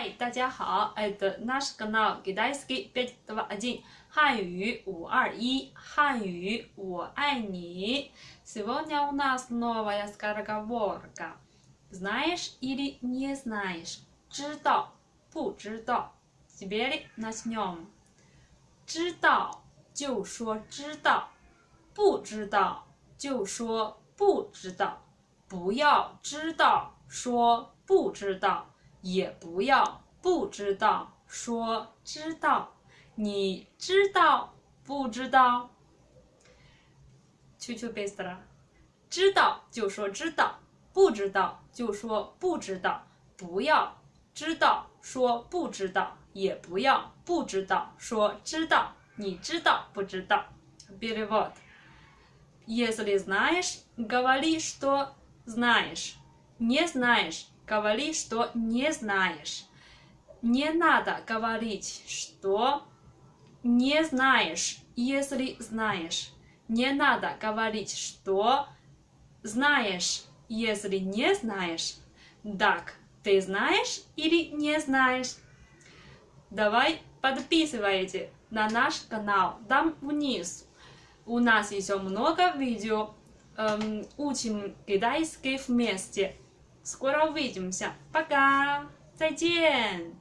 Hi，大家好，это наш канал китайский пять два один，汉语五二一，汉语我爱你。Сегодня у нас новая скороговорка. Знаешь или не знаешь？知道不知道？Теперь начнем。知道就说知道，不知道就说不知道，不要知道说不知道。 也不要不知道说知道，你知道不知道？求求贝斯了，知道就说知道，不知道就说不知道，不要知道说不知道，也不要不知道说知道，你知道不知道？Перевод. Если знаешь, говори, что знаешь. Не знаешь. Говори, что не знаешь. Не надо говорить, что не знаешь, если знаешь. Не надо говорить, что знаешь, если не знаешь. Так, ты знаешь или не знаешь? Давай подписывайте на наш канал там внизу. У нас еще много видео. Эм, учим китайский вместе. Скоро увидимся. Пока. 再见。